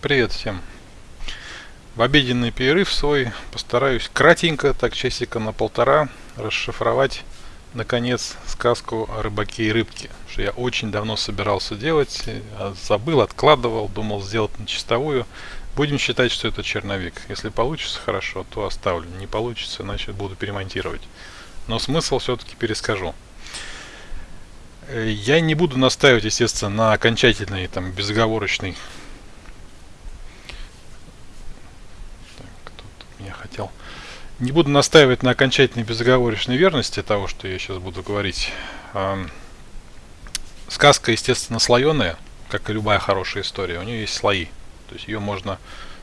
Привет всем. В обеденный перерыв свой постараюсь кратенько, так часика на полтора, расшифровать наконец сказку о рыбаке и рыбке. Что я очень давно собирался делать, а забыл, откладывал, думал сделать на чистовую. Будем считать, что это черновик. Если получится хорошо, то оставлю. Не получится, значит буду перемонтировать. Но смысл все-таки перескажу. Э, я не буду настаивать, естественно, на окончательной, там, безоговорочной я хотел. Не буду настаивать на окончательной безоговорочной верности того, что я сейчас буду говорить. Сказка, естественно, слоеная, как и любая хорошая история. У нее есть слои. То есть ее можно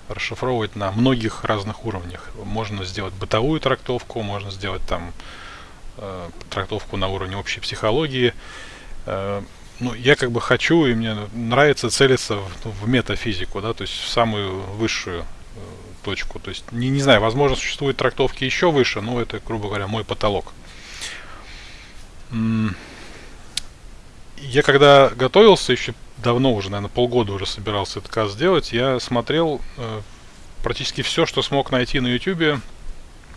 расшифровывать на многих разных уровнях. Можно сделать бытовую трактовку, можно сделать там э, трактовку на уровне общей психологии. Э, ну, я как бы хочу, и мне нравится целиться в, ну, в метафизику, да, то есть в самую высшую э, точку. То есть, не, не знаю, возможно, существуют трактовки еще выше, но это, грубо говоря, мой потолок. Я когда готовился, еще давно уже, наверное, полгода уже собирался этот каз сделать, я смотрел э, практически все, что смог найти на YouTube.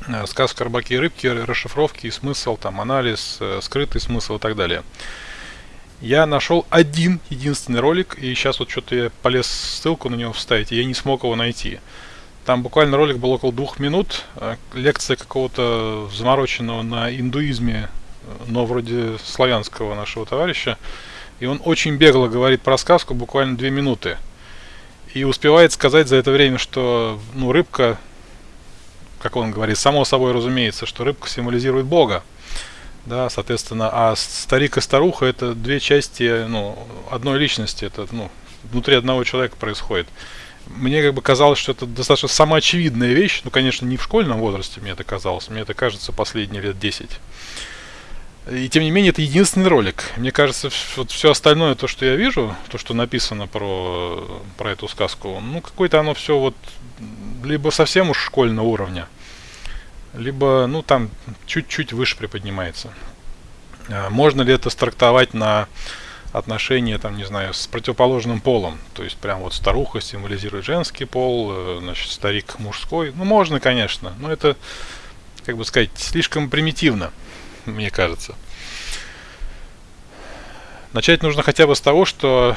Э, сказка «Рыбаки и рыбки», расшифровки, смысл, там, анализ, э, скрытый смысл и так далее. Я нашел один единственный ролик, и сейчас вот что-то я полез ссылку на него вставить, и я не смог его найти. Там буквально ролик был около двух минут. Э, лекция какого-то замороченного на индуизме, э, но вроде славянского нашего товарища. И он очень бегло говорит про сказку, буквально две минуты. И успевает сказать за это время, что ну, рыбка, как он говорит, само собой разумеется, что рыбка символизирует Бога. Да, соответственно, а старик и старуха это две части ну, одной личности, это ну, внутри одного человека происходит мне как бы казалось, что это достаточно самоочевидная вещь. Ну, конечно, не в школьном возрасте мне это казалось. Мне это кажется последние лет 10. И тем не менее, это единственный ролик. Мне кажется, вот все остальное, то, что я вижу, то, что написано про, про эту сказку, ну, какое-то оно все вот либо совсем уж школьного уровня, либо, ну, там чуть-чуть выше приподнимается. А можно ли это стартовать на отношения, там, не знаю, с противоположным полом. То есть, прям вот старуха символизирует женский пол, э, значит, старик мужской. Ну, можно, конечно, но это, как бы сказать, слишком примитивно, мне кажется. Начать нужно хотя бы с того, что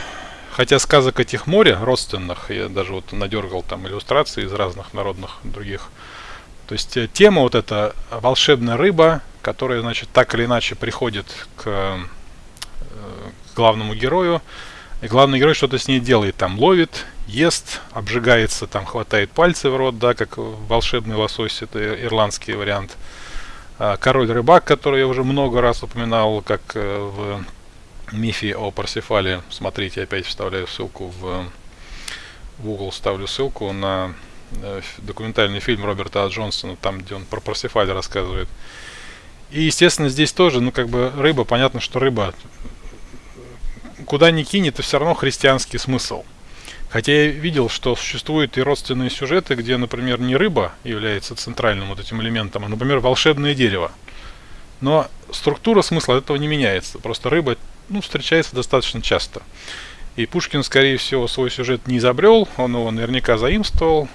хотя сказок этих море родственных, я даже вот надергал там иллюстрации из разных народных других, то есть э, тема вот эта волшебная рыба, которая, значит, так или иначе приходит к главному герою. И главный герой что-то с ней делает, там ловит, ест, обжигается, там хватает пальцы в рот, да, как волшебный лосось, это ирландский вариант. А, король рыбак, который я уже много раз упоминал, как э, в мифе о Парсифале. Смотрите, опять вставляю ссылку в, в Google, ставлю ссылку на э, документальный фильм Роберта А. Джонсона, там, где он про Парсифаля рассказывает. И, естественно, здесь тоже, ну, как бы рыба, понятно, что рыба куда ни кинь, это все равно христианский смысл. Хотя я видел, что существуют и родственные сюжеты, где, например, не рыба является центральным вот этим элементом, а, например, волшебное дерево. Но структура смысла от этого не меняется. Просто рыба ну, встречается достаточно часто. И Пушкин, скорее всего, свой сюжет не изобрел, он его наверняка заимствовал.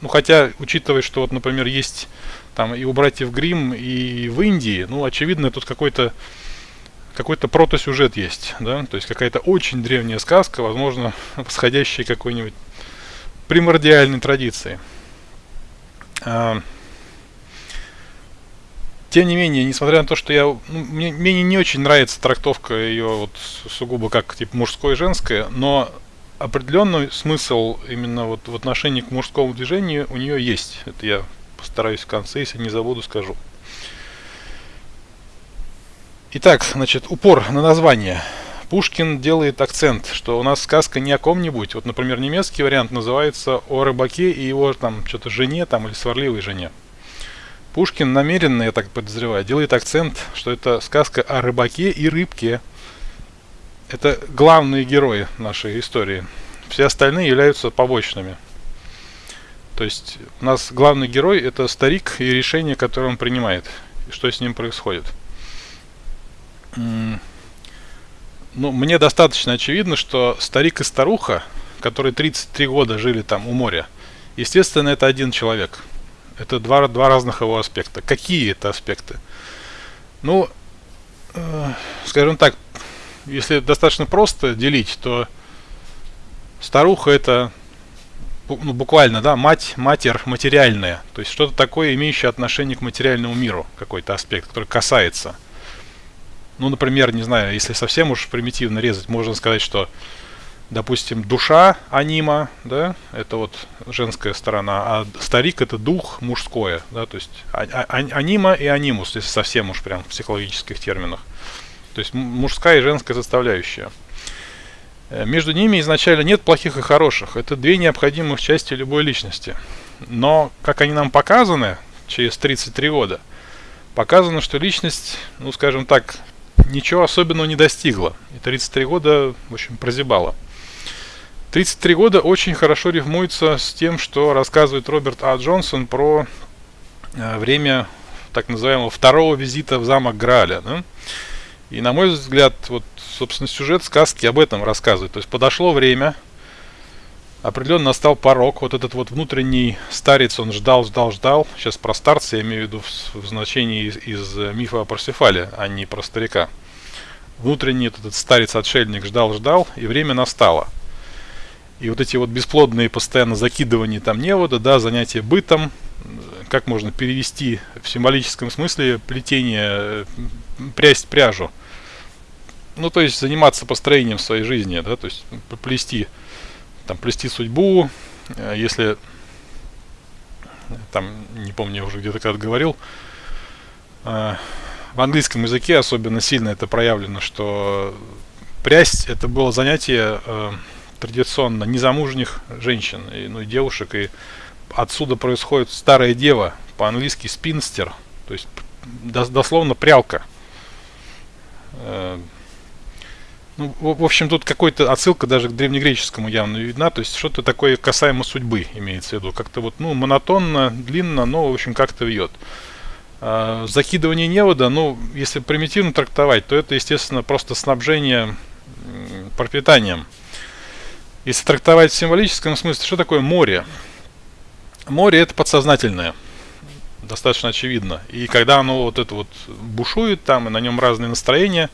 Ну, хотя, учитывая, что, вот, например, есть там и у братьев Грим, и в Индии, ну, очевидно, тут какой-то какой-то протосюжет есть, да, то есть какая-то очень древняя сказка, возможно, восходящая какой-нибудь примордиальной традиции. А, тем не менее, несмотря на то, что я, ну, мне, мне не очень нравится трактовка ее вот сугубо как типа мужское и женское, но определенный смысл именно вот в отношении к мужскому движению у нее есть. Это я постараюсь в конце, если не забуду, скажу. Итак, значит, упор на название. Пушкин делает акцент, что у нас сказка не о ком-нибудь. Вот, например, немецкий вариант называется о рыбаке и его там что-то жене там или сварливой жене. Пушкин намеренно, я так подозреваю, делает акцент, что это сказка о рыбаке и рыбке. Это главные герои нашей истории. Все остальные являются побочными. То есть у нас главный герой это старик и решение, которое он принимает. И что с ним происходит ну, мне достаточно очевидно, что старик и старуха, которые 33 года жили там у моря, естественно, это один человек. Это два, два разных его аспекта. Какие это аспекты? Ну, э, скажем так, если достаточно просто делить, то старуха это ну, буквально, да, мать, матерь материальная. То есть что-то такое, имеющее отношение к материальному миру, какой-то аспект, который касается. Ну, например, не знаю, если совсем уж примитивно резать, можно сказать, что, допустим, душа анима, да, это вот женская сторона, а старик это дух мужское, да, то есть а, а, анима и анимус, если совсем уж прям в психологических терминах. То есть мужская и женская составляющая. Э, между ними изначально нет плохих и хороших. Это две необходимых части любой личности. Но, как они нам показаны через 33 года, показано, что личность, ну скажем так, ничего особенного не достигла. И 33 года, в общем, прозябала. 33 года очень хорошо рифмуется с тем, что рассказывает Роберт А. Джонсон про э, время так называемого второго визита в замок Граля. Да? И на мой взгляд, вот, собственно, сюжет сказки об этом рассказывает. То есть подошло время, определенно настал порог. Вот этот вот внутренний старец, он ждал, ждал, ждал. Сейчас про старца я имею в виду в, в значении из, из мифа о Парсифале, а не про старика. Внутренний этот старец-отшельник ждал, ждал, и время настало. И вот эти вот бесплодные постоянно закидывания там невода, да, занятия бытом, как можно перевести в символическом смысле плетение, прясть пряжу ну, то есть заниматься построением своей жизни, да, то есть плести, там, плести судьбу, э, если, там, не помню, я уже где-то когда говорил, э, в английском языке особенно сильно это проявлено, что прясть это было занятие э, традиционно незамужних женщин, и, ну, и девушек, и отсюда происходит старая дева, по-английски спинстер, то есть дословно прялка. Ну, в общем, тут какой-то отсылка даже к древнегреческому явно видна, то есть что-то такое касаемо судьбы имеется в виду. Как-то вот, ну, монотонно, длинно, но, в общем, как-то вьет. А, закидывание невода, ну, если примитивно трактовать, то это, естественно, просто снабжение пропитанием. Если трактовать в символическом смысле, что такое море? Море это подсознательное, достаточно очевидно. И когда оно вот это вот бушует там, и на нем разные настроения,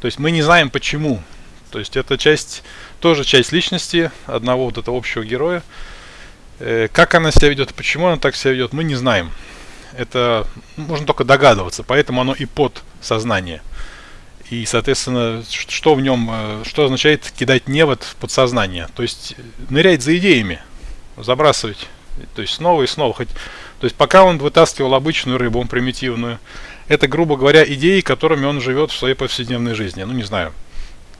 то есть мы не знаем почему. То есть это часть, тоже часть личности одного вот этого общего героя. Э, как она себя ведет, почему она так себя ведет, мы не знаем. Это можно только догадываться, поэтому оно и под сознание. И, соответственно, что в нем, э, что означает кидать невод в подсознание? То есть нырять за идеями, забрасывать, то есть снова и снова. Хоть, то есть пока он вытаскивал обычную рыбу, примитивную, это, грубо говоря, идеи, которыми он живет в своей повседневной жизни. Ну, не знаю.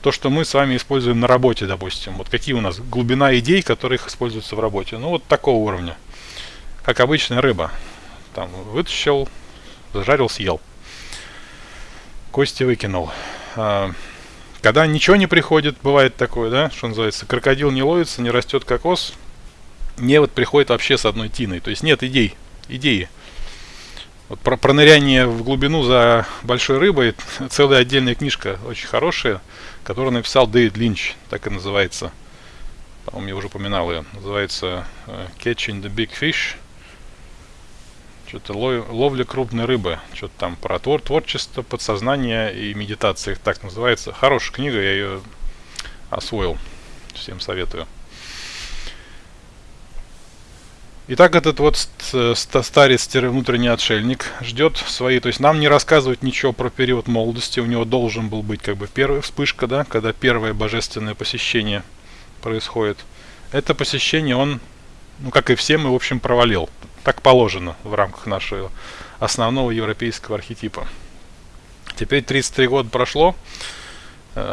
То, что мы с вами используем на работе, допустим. Вот какие у нас глубина идей, которые их используются в работе. Ну, вот такого уровня. Как обычная рыба. Там вытащил, зажарил, съел. Кости выкинул. А, когда ничего не приходит, бывает такое, да, что называется, крокодил не ловится, не растет кокос, не вот приходит вообще с одной тиной. То есть нет идей, идеи. Вот про, про ныряние в глубину за большой рыбой целая отдельная книжка, очень хорошая, которую написал Дэвид Линч, так и называется. По-моему, я уже упоминал ее. Называется uh, Catching the Big Fish. Что-то ловля крупной рыбы. Что-то там про твор творчество, подсознание и медитации, так называется. Хорошая книга, я ее освоил. Всем советую. Итак, этот вот старец-внутренний отшельник ждет свои, то есть нам не рассказывают ничего про период молодости, у него должен был быть как бы первая вспышка, да, когда первое божественное посещение происходит. Это посещение он, ну как и все мы, в общем, провалил. Так положено в рамках нашего основного европейского архетипа. Теперь 33 года прошло, Э,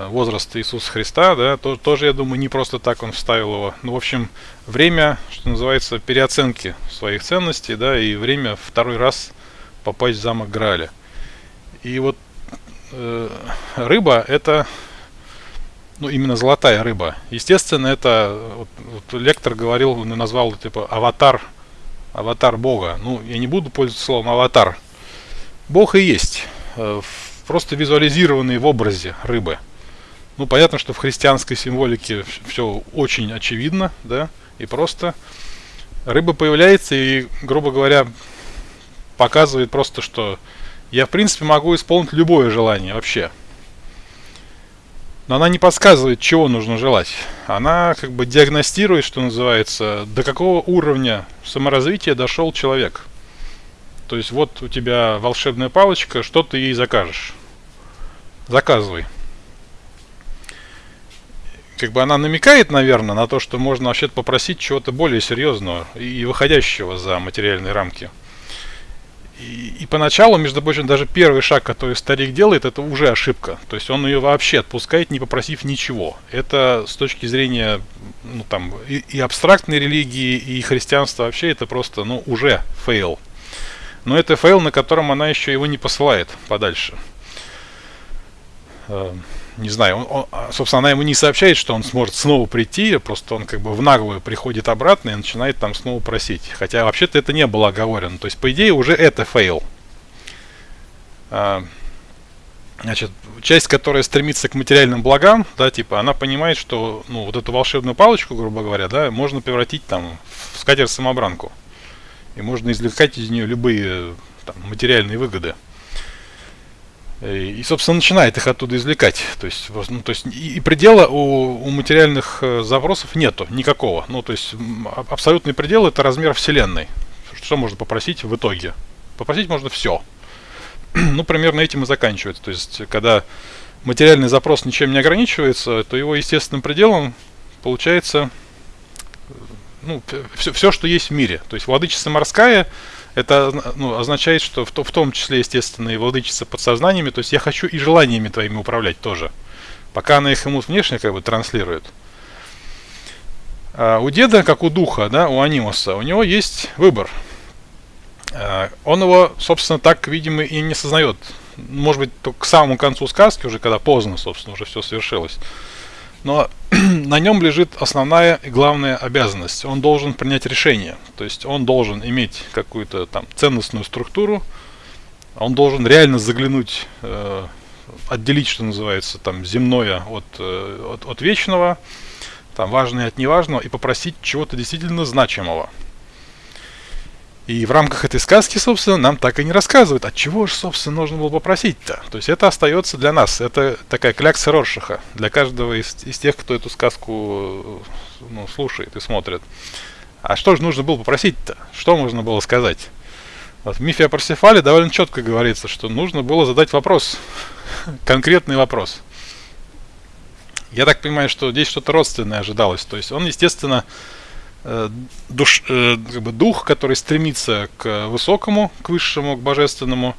возраст Иисуса Христа, да, то, тоже, я думаю, не просто так он вставил его. Ну, в общем, время, что называется, переоценки своих ценностей, да, и время второй раз попасть в замок Граля. И вот э, рыба это, ну, именно золотая рыба. Естественно, это, вот, вот лектор говорил, назвал типа аватар, аватар Бога. Ну, я не буду пользоваться словом аватар. Бог и есть, э, просто визуализированный в образе рыбы. Ну, понятно, что в христианской символике все очень очевидно, да, и просто. Рыба появляется и, грубо говоря, показывает просто, что я, в принципе, могу исполнить любое желание вообще. Но она не подсказывает, чего нужно желать. Она как бы диагностирует, что называется, до какого уровня саморазвития дошел человек. То есть вот у тебя волшебная палочка, что ты ей закажешь? Заказывай. Как бы она намекает, наверное, на то, что можно вообще попросить чего-то более серьезного и выходящего за материальные рамки. И, и поначалу, между прочим, даже первый шаг, который старик делает, это уже ошибка. То есть он ее вообще отпускает, не попросив ничего. Это с точки зрения ну, там, и, и абстрактной религии, и христианства вообще, это просто ну, уже fail. Но это fail, на котором она еще его не посылает подальше. Эм, не знаю, он, он, а, собственно, она ему не сообщает, что он сможет снова прийти, просто он как бы в наглую приходит обратно и начинает там снова просить. Хотя вообще-то это не было оговорено. То есть, по идее, уже это fail. А, значит, часть, которая стремится к материальным благам, да, типа, она понимает, что, ну, вот эту волшебную палочку, грубо говоря, да, можно превратить там в скатерть-самобранку. И можно извлекать из нее любые там, материальные выгоды. И, собственно, начинает их оттуда извлекать. То есть, ну, то есть и, и предела у, у материальных э, запросов нету никакого. Ну, то есть абсолютный предел это размер Вселенной. Что можно попросить в итоге? Попросить можно все. ну, примерно этим и заканчивается. То есть, когда материальный запрос ничем не ограничивается, то его естественным пределом получается ну, все, все, что есть в мире. То есть владычица морская это ну, означает, что в, в том числе, естественно, и владычица подсознаниями, то есть я хочу и желаниями твоими управлять тоже. Пока она их ему внешне как бы транслирует. А у деда, как у духа, да, у анимуса, у него есть выбор. А, он его, собственно, так, видимо, и не сознает. Может быть, только к самому концу сказки, уже когда поздно, собственно, уже все совершилось. Но на нем лежит основная и главная обязанность. Он должен принять решение. То есть он должен иметь какую-то там ценностную структуру. Он должен реально заглянуть, э, отделить, что называется, там земное от, э, от, от вечного, там важное от неважного и попросить чего-то действительно значимого. И в рамках этой сказки, собственно, нам так и не рассказывают, от чего же, собственно, нужно было попросить-то. То есть это остается для нас. Это такая клякса Роршиха для каждого из, из тех, кто эту сказку ну, слушает и смотрит. А что же нужно было попросить-то? Что можно было сказать? Вот в мифе о Парсифале довольно четко говорится, что нужно было задать вопрос. Конкретный вопрос. Я так понимаю, что здесь что-то родственное ожидалось. То есть он, естественно, душ, э, как бы дух, который стремится к высокому, к высшему, к божественному,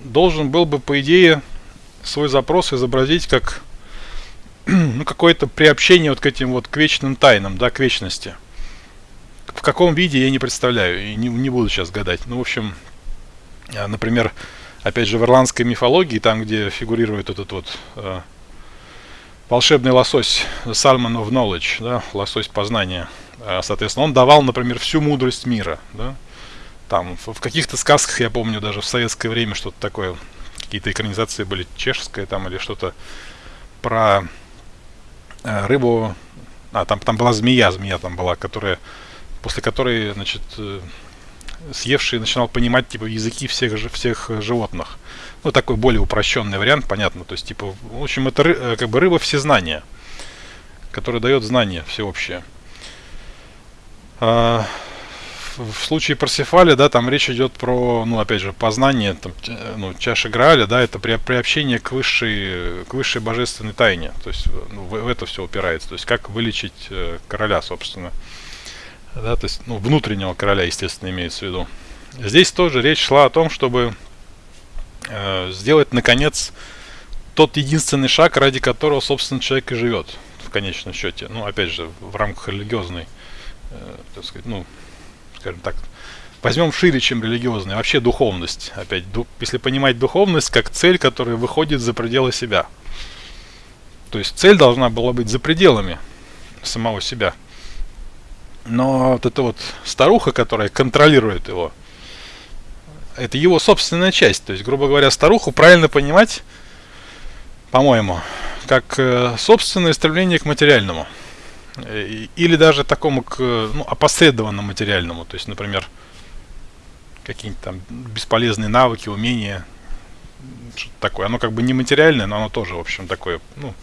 должен был бы, по идее, свой запрос изобразить как ну, какое-то приобщение вот к этим вот к вечным тайнам, да, к вечности. В каком виде я не представляю, и не, не буду сейчас гадать. Ну, в общем, э, например, опять же, в ирландской мифологии, там, где фигурирует этот вот э, волшебный лосось Salmon of Knowledge, да, лосось познания – Э, соответственно, он давал, например, всю мудрость мира. Да? Там в каких-то сказках, я помню, даже в советское время что-то такое, какие-то экранизации были чешская там или что-то про э, рыбу. А, там, там была змея, змея там была, которая, после которой, значит, э, съевший начинал понимать, типа, языки всех, всех животных. Ну, такой более упрощенный вариант, понятно. То есть, типа, в общем, это ры, как бы рыба всезнания, которая дает знание всеобщее. А, в случае Парсифаля, да, там речь идет про, ну, опять же, познание, там, ну, чаши Грааля, да, это при, приобщение к высшей, к высшей божественной тайне. То есть ну, в, в это все упирается. То есть как вылечить э, короля, собственно. Да, то есть, ну, внутреннего короля, естественно, имеется в виду. Здесь тоже речь шла о том, чтобы э, сделать, наконец, тот единственный шаг, ради которого, собственно, человек и живет в конечном счете. Ну, опять же, в рамках религиозной э, так сказать, ну, скажем так, возьмем шире, чем религиозный, вообще духовность. Опять, ду, если понимать духовность как цель, которая выходит за пределы себя. То есть цель должна была быть за пределами самого себя. Но вот эта вот старуха, которая контролирует его, это его собственная часть. То есть, грубо говоря, старуху правильно понимать, по-моему, как э, собственное стремление к материальному. Э, или даже такому к ну, опосредованному материальному. То есть, например, какие-нибудь там бесполезные навыки, умения, что-то такое. Оно как бы не материальное, но оно тоже, в общем, такое, ну,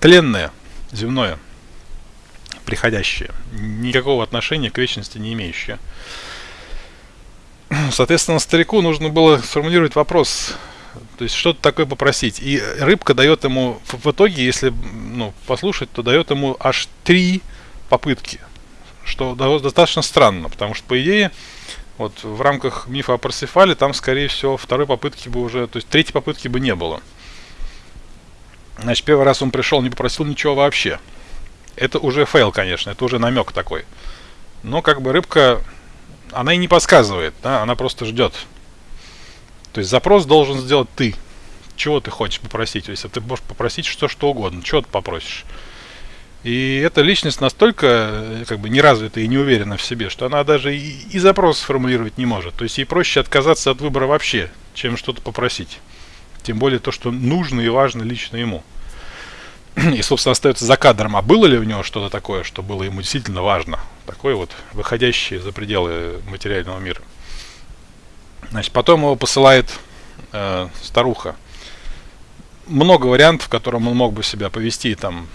тленное, земное, приходящее. Никакого отношения к вечности не имеющее. Соответственно, старику нужно было сформулировать вопрос, то есть что-то такое попросить. И рыбка дает ему, в итоге, если ну, послушать, то дает ему аж три попытки. Что достаточно странно, потому что, по идее, вот в рамках мифа о Парсифале там, скорее всего, второй попытки бы уже, то есть третьей попытки бы не было. Значит, первый раз он пришел, не попросил ничего вообще. Это уже fail, конечно, это уже намек такой. Но как бы рыбка, она и не подсказывает, да, она просто ждет. То есть запрос должен сделать ты. Чего ты хочешь попросить? Если ты можешь попросить что, что угодно, чего ты попросишь? И эта личность настолько э, как бы неразвитая и не уверена в себе, что она даже и, и запрос сформулировать не может. То есть ей проще отказаться от выбора вообще, чем что-то попросить. Тем более то, что нужно и важно лично ему. И, собственно, остается за кадром, а было ли у него что-то такое, что было ему действительно важно? Такое вот, выходящее за пределы материального мира. Значит, потом его посылает э, старуха. Много вариантов, в котором он мог бы себя повести, там,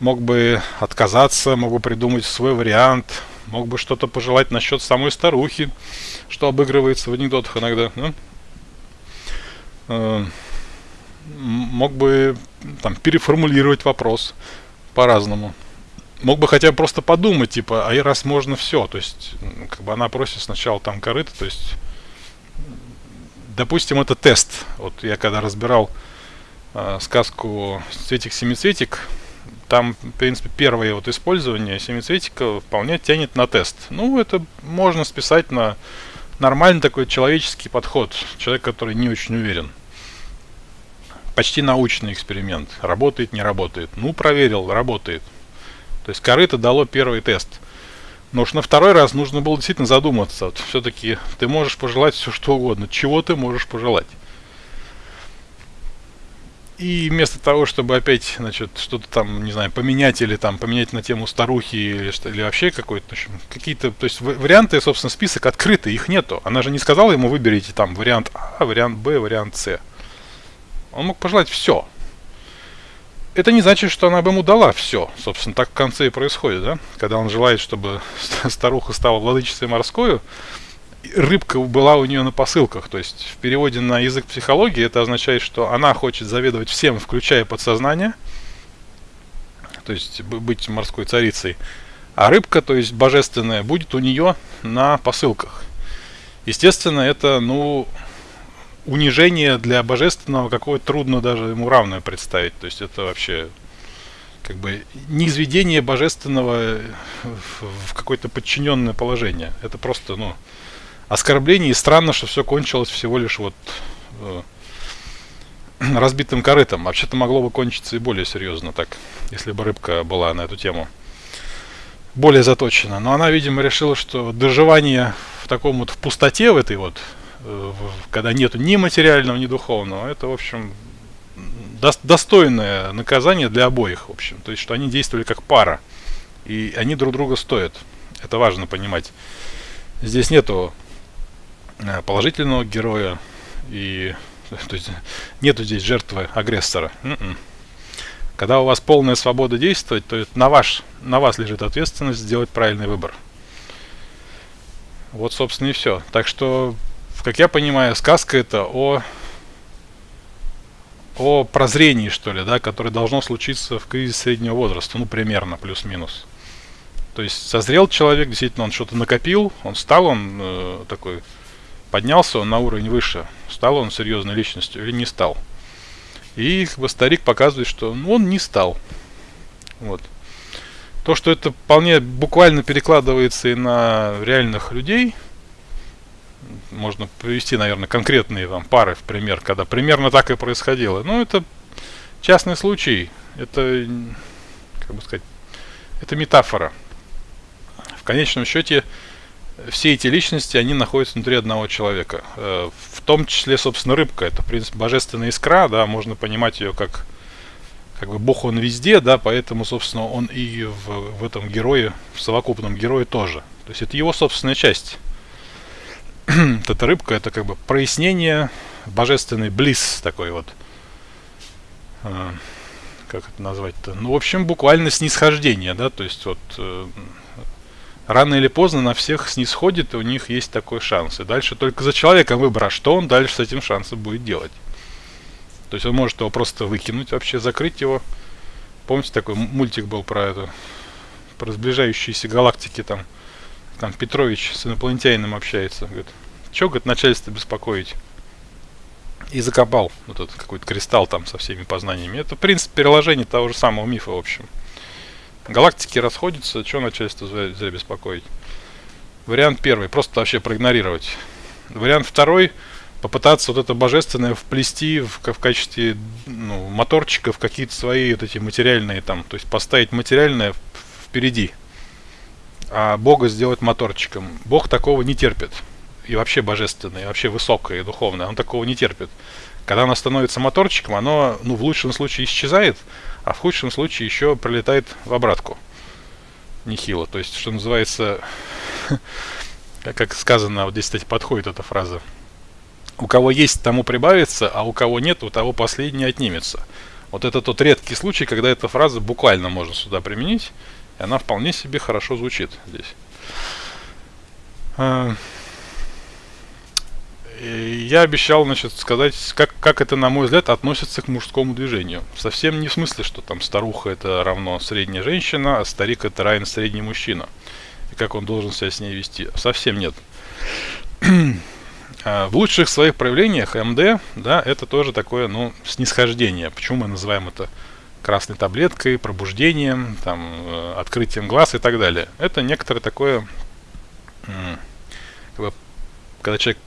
мог бы отказаться, мог бы придумать свой вариант, мог бы что-то пожелать насчет самой старухи, что обыгрывается в анекдотах иногда. Ну? Э, мог бы там переформулировать вопрос по-разному. Мог бы хотя бы просто подумать, типа, а и раз можно все, то есть, как бы она просит сначала там корыто, то есть, допустим, это тест. Вот я когда разбирал э, сказку «Цветик-семицветик», там, в принципе, первое вот использование семицветика вполне тянет на тест. Ну, это можно списать на нормальный такой человеческий подход. Человек, который не очень уверен. Почти научный эксперимент. Работает, не работает. Ну, проверил, работает. То есть корыто дало первый тест. Но уж на второй раз нужно было действительно задуматься. Вот все-таки ты можешь пожелать все что угодно. Чего ты можешь пожелать? И вместо того, чтобы опять, значит, что-то там, не знаю, поменять или там поменять на тему старухи или, что, или вообще какой-то, в общем, какие-то, то есть варианты, собственно, список открытый, их нету. Она же не сказала ему, выберите там вариант А, вариант Б, вариант С. Он мог пожелать все. Это не значит, что она бы ему дала все. Собственно, так в конце и происходит, да? Когда он желает, чтобы старуха стала владычицей морскую, рыбка была у нее на посылках. То есть в переводе на язык психологии это означает, что она хочет заведовать всем, включая подсознание, то есть быть морской царицей. А рыбка, то есть божественная, будет у нее на посылках. Естественно, это, ну, унижение для божественного какое-то трудно даже ему равное представить. То есть это вообще как бы низведение божественного в, какое-то подчиненное положение. Это просто, ну, оскорбление, и странно, что все кончилось всего лишь вот э, разбитым корытом. Вообще-то могло бы кончиться и более серьезно так, если бы рыбка была на эту тему более заточена. Но она, видимо, решила, что доживание в таком вот в пустоте в этой вот, когда нету ни материального, ни духовного, это, в общем, до, достойное наказание для обоих, в общем. То есть, что они действовали как пара, и они друг друга стоят. Это важно понимать. Здесь нету Э, положительного героя и то есть нету здесь жертвы агрессора. М-м. Когда у вас полная свобода действовать, то это на, ваш, на вас лежит ответственность сделать правильный выбор. Вот, собственно, и все. Так что, как я понимаю, сказка это о, о прозрении, что ли, да, которое должно случиться в кризис среднего возраста, ну, примерно, плюс-минус. То есть созрел человек, действительно, он что-то накопил, он стал, он э, такой поднялся он на уровень выше, стал он серьезной личностью или не стал. И как бы старик показывает, что он не стал. Вот. То, что это вполне буквально перекладывается и на реальных людей, можно привести, наверное, конкретные там пары в пример, когда примерно так и происходило. Но это частный случай, это, как бы сказать, это метафора. В конечном счете, все эти личности, они находятся внутри одного человека. Э, в том числе, собственно, рыбка. Это, в принципе, божественная искра, да, можно понимать ее как, как бы Бог он везде, да, поэтому, собственно, он и в, в этом герое, в совокупном герое тоже. То есть это его собственная часть. эта рыбка, это как бы прояснение, божественный близ такой вот. Э, как это назвать-то? Ну, в общем, буквально снисхождение, да, то есть вот э, рано или поздно на всех снисходит, и у них есть такой шанс. И дальше только за человеком выбор, а что он дальше с этим шансом будет делать. То есть он может его просто выкинуть, вообще закрыть его. Помните, такой мультик был про это, про сближающиеся галактики там. Там Петрович с инопланетянином общается. Говорит, что, говорит, начальство беспокоить? И закопал вот этот какой-то кристалл там со всеми познаниями. Это, в принципе, переложение того же самого мифа, в общем. Галактики расходятся, что начальство зря, зря беспокоить. Вариант первый, просто вообще проигнорировать. Вариант второй, попытаться вот это божественное вплести в, в качестве ну, моторчика в какие-то свои вот эти материальные там, то есть поставить материальное впереди, а Бога сделать моторчиком. Бог такого не терпит. И вообще божественное, и вообще высокое и духовное, он такого не терпит. Когда оно становится моторчиком, оно, ну, в лучшем случае исчезает, а в худшем случае еще пролетает в обратку. Нехило. То есть, что называется, как сказано, вот здесь, кстати, подходит эта фраза. У кого есть, тому прибавится, а у кого нет, у того последний отнимется. Вот это тот редкий случай, когда эта фраза буквально можно сюда применить, и она вполне себе хорошо звучит здесь. А, я обещал, значит, сказать, как, как это, на мой взгляд, относится к мужскому движению. Совсем не в смысле, что там старуха это равно средняя женщина, а старик это равен средний мужчина. И как он должен себя с ней вести. Совсем нет. А, в лучших своих проявлениях МД, да, это тоже такое, ну, снисхождение. Почему мы называем это красной таблеткой, пробуждением, там, э, открытием глаз и так далее. Это некоторое такое, как бы, когда человек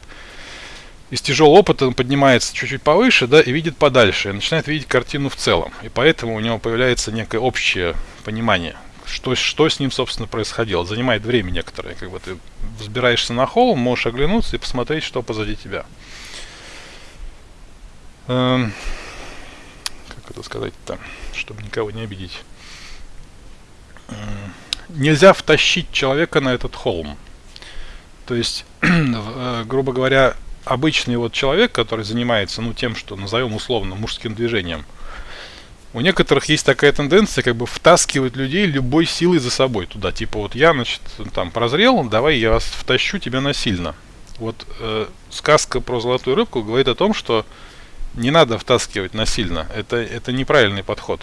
из тяжелого опыта он поднимается чуть-чуть повыше, да, и видит подальше, и начинает видеть картину в целом. И поэтому у него появляется некое общее понимание, что, что с ним, собственно, происходило. Занимает время некоторое. Как бы ты взбираешься на холм, можешь оглянуться и посмотреть, что позади тебя. Эм, это сказать-то, чтобы никого не обидеть. Нельзя втащить человека на этот холм. То есть, э, грубо говоря, обычный вот человек, который занимается, ну, тем, что назовем условно мужским движением, у некоторых есть такая тенденция, как бы втаскивать людей любой силой за собой туда. Типа вот я, значит, там прозрел, давай я вас втащу тебя насильно. Вот э, сказка про золотую рыбку говорит о том, что не надо втаскивать насильно. Это, это неправильный подход.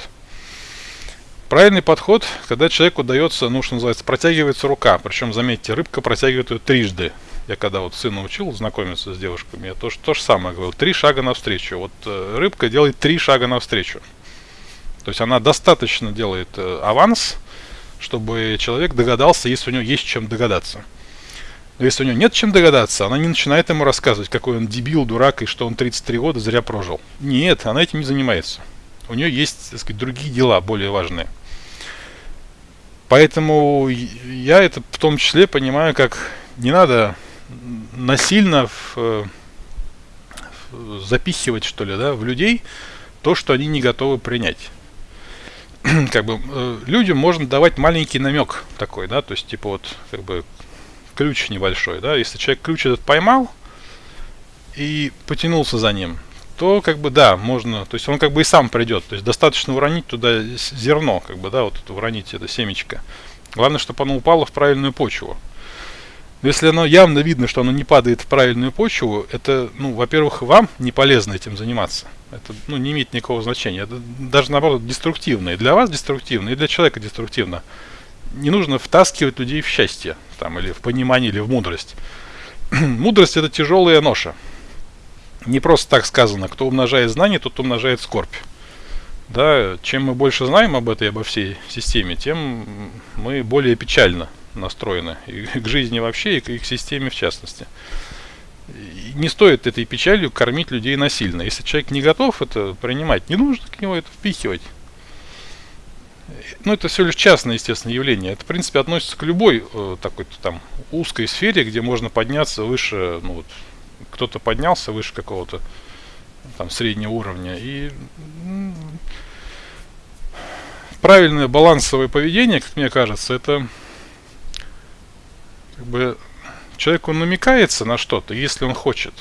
Правильный подход, когда человеку дается, ну, что называется, протягивается рука. Причем, заметьте, рыбка протягивает ее трижды. Я когда вот сына учил знакомиться с девушками, я то, то же самое говорил. Три шага навстречу. Вот э, рыбка делает три шага навстречу. То есть она достаточно делает э, аванс, чтобы человек догадался, если у него есть чем догадаться. Но если у него нет чем догадаться, она не начинает ему рассказывать, какой он дебил, дурак и что он 33 года зря прожил. Нет, она этим не занимается. У нее есть, так сказать, другие дела более важные. Поэтому я это в том числе понимаю, как не надо насильно в, в, запихивать, что ли, да, в людей то, что они не готовы принять. как бы э, людям можно давать маленький намек такой, да, то есть типа вот как бы ключ небольшой, да, если человек ключ этот поймал и потянулся за ним, то как бы да, можно, то есть он как бы и сам придет, то есть достаточно уронить туда зерно, как бы, да, вот это уронить это семечко. Главное, чтобы оно упало в правильную почву. Но если оно явно видно, что оно не падает в правильную почву, это, ну, во-первых, вам не полезно этим заниматься. Это, ну, не имеет никакого значения. Это даже, наоборот, деструктивно. И для вас деструктивно, и для человека деструктивно. Не нужно втаскивать людей в счастье, там, или в понимание, или в мудрость. мудрость – это тяжелая ноша. Не просто так сказано. Кто умножает знания, тот умножает скорбь. Да, чем мы больше знаем об этой, обо всей системе, тем мы более печально настроены и к жизни вообще, и к, системе в частности. И не стоит этой печалью кормить людей насильно. Если человек не готов это принимать, не нужно к нему это впихивать. Ну, это все лишь частное, естественно, явление. Это, в принципе, относится к любой э, такой-то там узкой сфере, где можно подняться выше, ну, вот, кто-то поднялся выше какого-то там среднего уровня. И правильное балансовое поведение, как мне кажется, это как бы человеку намекается на что-то, если он хочет.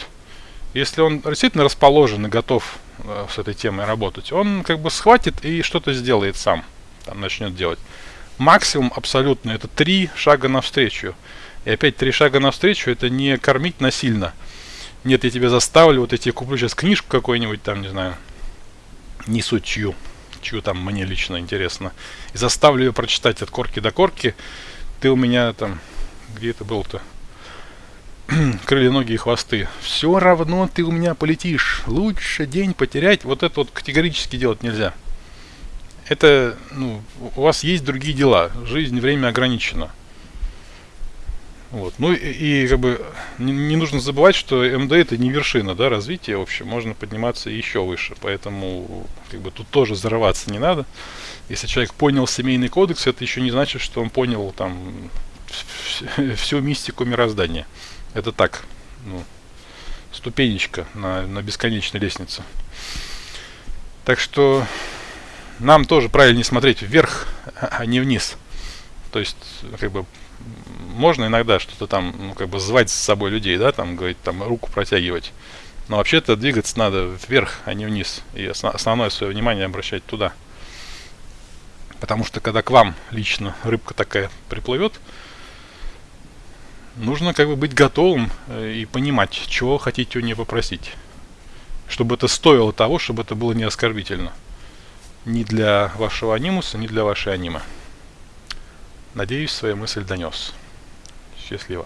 Если он действительно расположен и готов э, с этой темой работать, он как бы схватит и что-то сделает сам, там начнет делать. Максимум абсолютно это три шага навстречу. И опять три шага навстречу это не кормить насильно. Нет, я тебя заставлю, вот я тебе куплю сейчас книжку какую-нибудь там, не знаю, не суть чью, чью там мне лично интересно, и заставлю ее прочитать от корки до корки. Ты у меня там, где это был-то? крылья, ноги и хвосты. Все равно ты у меня полетишь. Лучше день потерять. Вот это вот категорически делать нельзя. Это, ну, у вас есть другие дела. Жизнь, время ограничено. Вот. Ну и, и как бы не, не нужно забывать, что МД это не вершина да, развития, в общем, можно подниматься еще выше. Поэтому как бы тут тоже зарываться не надо. Если человек понял семейный кодекс, это еще не значит, что он понял там всю мистику мироздания. Это так, ну, ступенечка на, на бесконечной лестнице. Так что нам тоже правильнее смотреть вверх, а не вниз. То есть, как бы, можно иногда что-то там, ну, как бы, звать с собой людей, да, там, говорить, там, руку протягивать. Но вообще-то двигаться надо вверх, а не вниз. И основное свое внимание обращать туда. Потому что когда к вам лично рыбка такая приплывет, нужно как бы быть готовым э, и понимать, чего хотите у нее попросить. Чтобы это стоило того, чтобы это было не оскорбительно. Ни для вашего анимуса, ни для вашей анимы. Надеюсь, свою мысль донес. Счастливо.